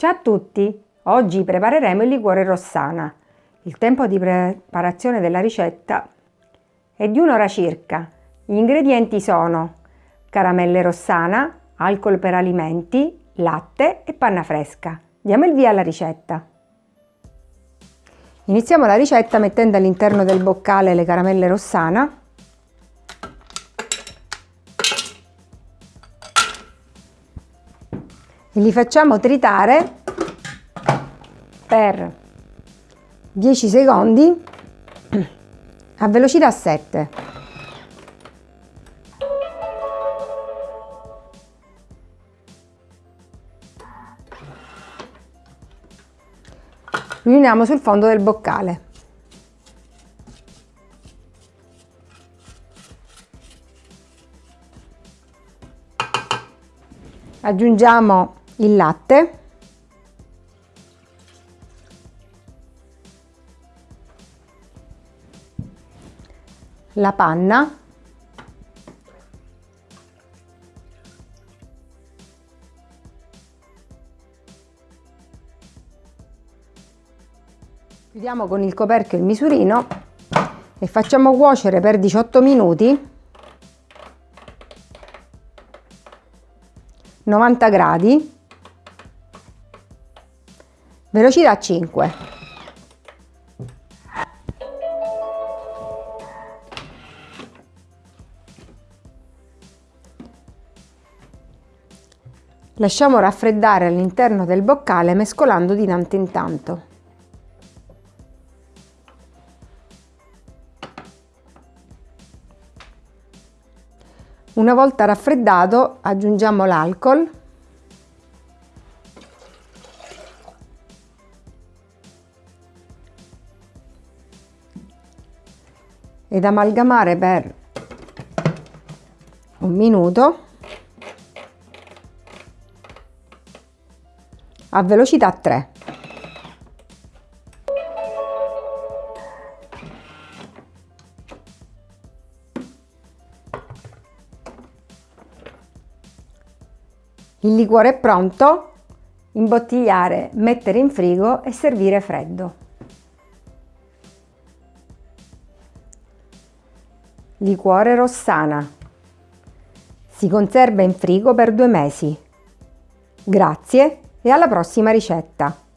Ciao a tutti! Oggi prepareremo il liquore rossana. Il tempo di preparazione della ricetta è di un'ora circa. Gli ingredienti sono caramelle rossana, alcol per alimenti, latte e panna fresca. Diamo il via alla ricetta. Iniziamo la ricetta mettendo all'interno del boccale le caramelle rossana e li facciamo tritare per 10 secondi a velocità 7. Riuniamo sul fondo del boccale. Aggiungiamo il latte. La panna. Chiudiamo con il coperchio il misurino e facciamo cuocere per 18 minuti 90 gradi velocità 5 lasciamo raffreddare all'interno del boccale mescolando di tanto in tanto. Una volta raffreddato aggiungiamo l'alcol ed amalgamare per un minuto a velocità 3. Il liquore è pronto, imbottigliare, mettere in frigo e servire freddo. Liquore Rossana. Si conserva in frigo per due mesi. Grazie e alla prossima ricetta!